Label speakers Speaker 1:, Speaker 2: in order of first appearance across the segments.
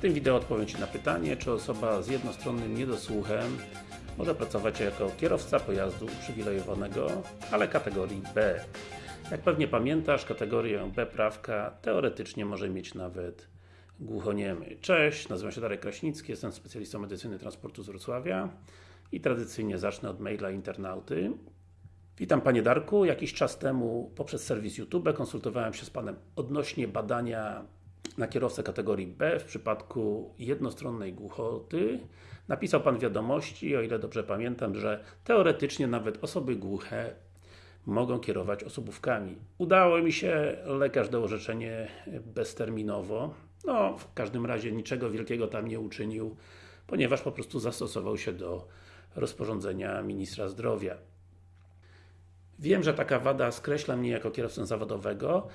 Speaker 1: tym wideo odpowiem Ci na pytanie, czy osoba z jednostronnym niedosłuchem może pracować jako kierowca pojazdu uprzywilejowanego, ale kategorii B. Jak pewnie pamiętasz, kategorię B prawka teoretycznie może mieć nawet głuchoniemy. Cześć, nazywam się Darek Kraśnicki, jestem specjalistą medycyny transportu z Wrocławia i tradycyjnie zacznę od maila internauty. Witam Panie Darku, jakiś czas temu poprzez serwis YouTube konsultowałem się z Panem odnośnie badania na kierowcę kategorii B w przypadku jednostronnej głuchoty. Napisał Pan wiadomości, o ile dobrze pamiętam, że teoretycznie nawet osoby głuche mogą kierować osobówkami. Udało mi się, lekarz dał orzeczenie bezterminowo. No, w każdym razie niczego wielkiego tam nie uczynił, ponieważ po prostu zastosował się do rozporządzenia Ministra Zdrowia. Wiem, że taka wada skreśla mnie jako kierowcę zawodowego,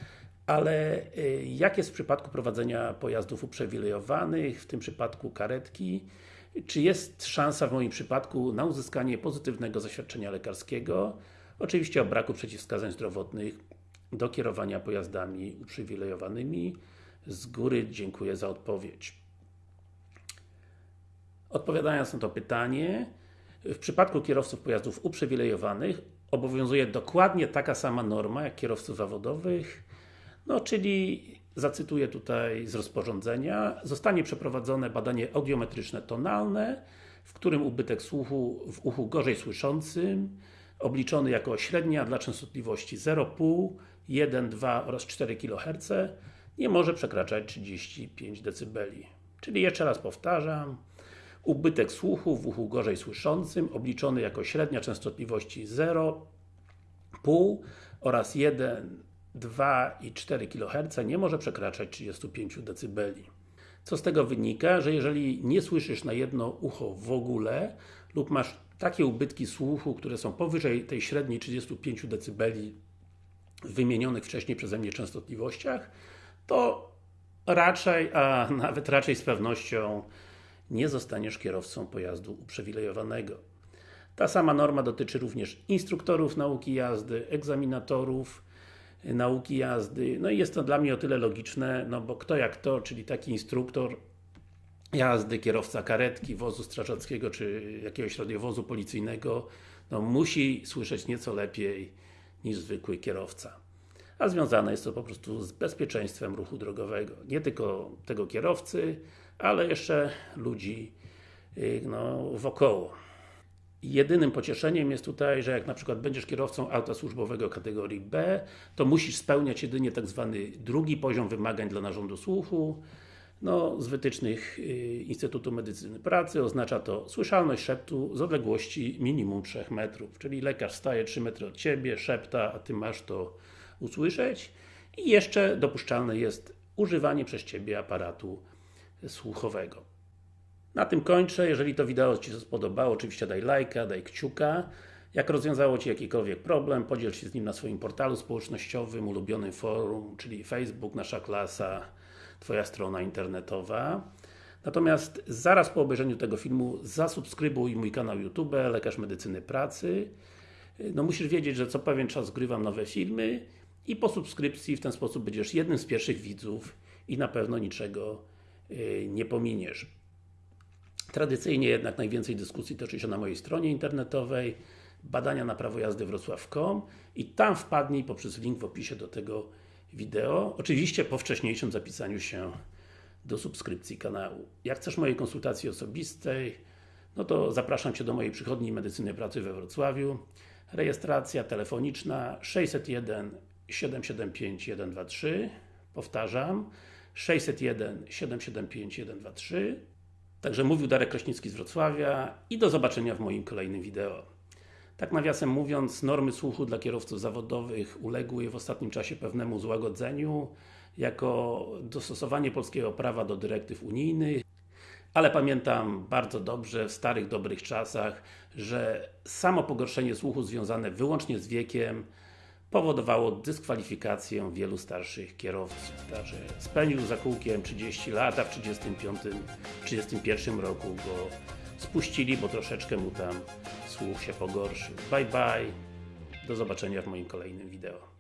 Speaker 1: ale y, jak jest w przypadku prowadzenia pojazdów uprzywilejowanych, w tym przypadku karetki? Czy jest szansa w moim przypadku na uzyskanie pozytywnego zaświadczenia lekarskiego? Oczywiście o braku przeciwwskazań zdrowotnych do kierowania pojazdami uprzywilejowanymi. Z góry dziękuję za odpowiedź. Odpowiadając na to pytanie, w przypadku kierowców pojazdów uprzywilejowanych obowiązuje dokładnie taka sama norma jak kierowców zawodowych, no czyli zacytuję tutaj z rozporządzenia, zostanie przeprowadzone badanie audiometryczne tonalne, w którym ubytek słuchu w uchu gorzej słyszącym obliczony jako średnia dla częstotliwości 0,5, 1, 2 oraz 4 kHz nie może przekraczać 35 dB. Czyli jeszcze raz powtarzam, ubytek słuchu w uchu gorzej słyszącym obliczony jako średnia częstotliwości 0,5 oraz 1, 2 i 4 kHz nie może przekraczać 35 dB. Co z tego wynika? Że jeżeli nie słyszysz na jedno ucho w ogóle lub masz takie ubytki słuchu, które są powyżej tej średniej 35 dB wymienionych wcześniej przeze mnie częstotliwościach, to raczej, a nawet raczej z pewnością nie zostaniesz kierowcą pojazdu uprzywilejowanego. Ta sama norma dotyczy również instruktorów nauki jazdy, egzaminatorów nauki jazdy, no i jest to dla mnie o tyle logiczne, no bo kto jak to, czyli taki instruktor jazdy, kierowca karetki, wozu strażackiego, czy jakiegoś radiowozu policyjnego, no musi słyszeć nieco lepiej niż zwykły kierowca. A związane jest to po prostu z bezpieczeństwem ruchu drogowego. Nie tylko tego kierowcy, ale jeszcze ludzi y, no, wokoło. Jedynym pocieszeniem jest tutaj, że jak na przykład będziesz kierowcą auta służbowego kategorii B, to musisz spełniać jedynie tak zwany drugi poziom wymagań dla narządu słuchu. No, z wytycznych y, Instytutu Medycyny Pracy oznacza to słyszalność szeptu z odległości minimum 3 metrów, czyli lekarz staje 3 metry od Ciebie, szepta, a Ty masz to usłyszeć i jeszcze dopuszczalne jest używanie przez Ciebie aparatu słuchowego. Na tym kończę, jeżeli to wideo Ci się spodobało, oczywiście daj lajka, daj kciuka. Jak rozwiązało Ci jakikolwiek problem, podziel się z nim na swoim portalu społecznościowym, ulubionym forum, czyli Facebook, Nasza Klasa, Twoja strona internetowa. Natomiast zaraz po obejrzeniu tego filmu zasubskrybuj mój kanał YouTube, Lekarz Medycyny Pracy. No musisz wiedzieć, że co pewien czas zgrywam nowe filmy i po subskrypcji w ten sposób będziesz jednym z pierwszych widzów i na pewno niczego nie pominiesz. Tradycyjnie jednak najwięcej dyskusji toczy się na mojej stronie internetowej badania na prawo jazdy wrocław.com i tam wpadnij poprzez link w opisie do tego wideo. Oczywiście po wcześniejszym zapisaniu się do subskrypcji kanału. Jak chcesz mojej konsultacji osobistej, no to zapraszam Cię do mojej przychodni medycyny pracy we Wrocławiu. Rejestracja telefoniczna 601 775 123 Powtarzam 601 775 123 Także mówił Darek Kraśnicki z Wrocławia i do zobaczenia w moim kolejnym wideo. Tak nawiasem mówiąc, normy słuchu dla kierowców zawodowych uległy w ostatnim czasie pewnemu złagodzeniu jako dostosowanie polskiego prawa do dyrektyw unijnych ale pamiętam bardzo dobrze w starych, dobrych czasach, że samo pogorszenie słuchu związane wyłącznie z wiekiem powodowało dyskwalifikację wielu starszych kierowców. Także spędził za kółkiem 30 lat, a w 35, 31 roku go spuścili, bo troszeczkę mu tam słuch się pogorszył. Bye bye, do zobaczenia w moim kolejnym wideo.